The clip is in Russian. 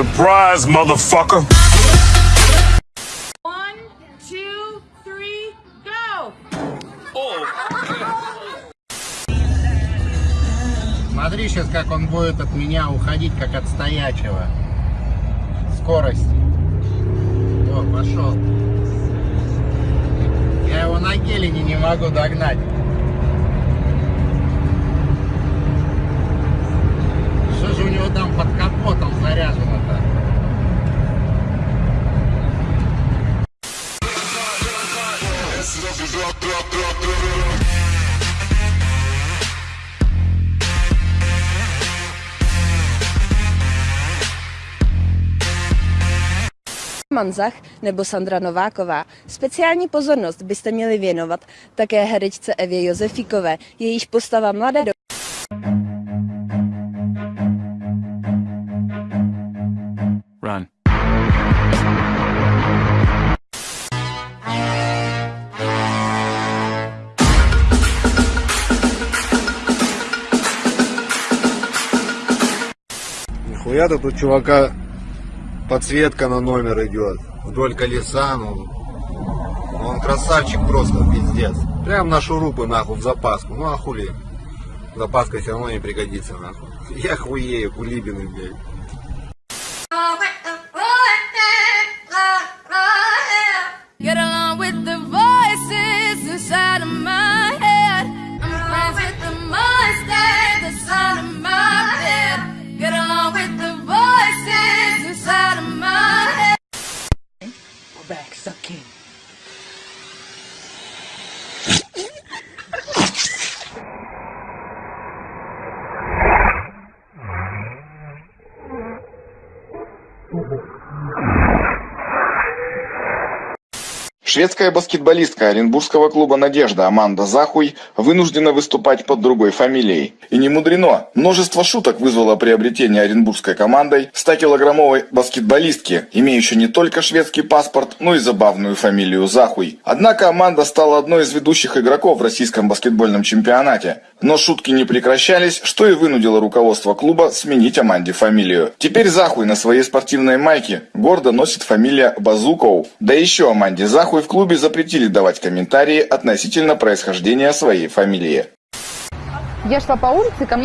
Surprise, motherfucker. One, two, three, go! Смотри сейчас, как он будет от меня уходить, как от стоячего. Скорость. О, пошел. Я его на гелине не могу догнать. Manzach nebo Sandra Nováková. Speciální pozornost byste měli věnovat také herečce Evě Josefikové, jejíž postava mladé do... Нихуя тут у чувака подсветка на номер идет. Вдоль колеса, ну. Он красавчик просто, пиздец. Прям на шурупы, нахуй, в запаску. Ну а хули. Запаска все равно не пригодится, нахуй. Я хуею, кулибины, блядь. Шведская баскетболистка Оренбургского клуба «Надежда» Аманда Захуй вынуждена выступать под другой фамилией. И не мудрено. Множество шуток вызвало приобретение оренбургской командой 100-килограммовой баскетболистки, имеющей не только шведский паспорт, но и забавную фамилию Захуй. Однако Аманда стала одной из ведущих игроков в российском баскетбольном чемпионате. Но шутки не прекращались, что и вынудило руководство клуба сменить Аманде фамилию. Теперь Захуй на своей спортивной майке гордо носит фамилия Базуков. Да еще Аманде Захуй в клубе запретили давать комментарии относительно происхождения своей фамилии. Я шла по улице, ко мне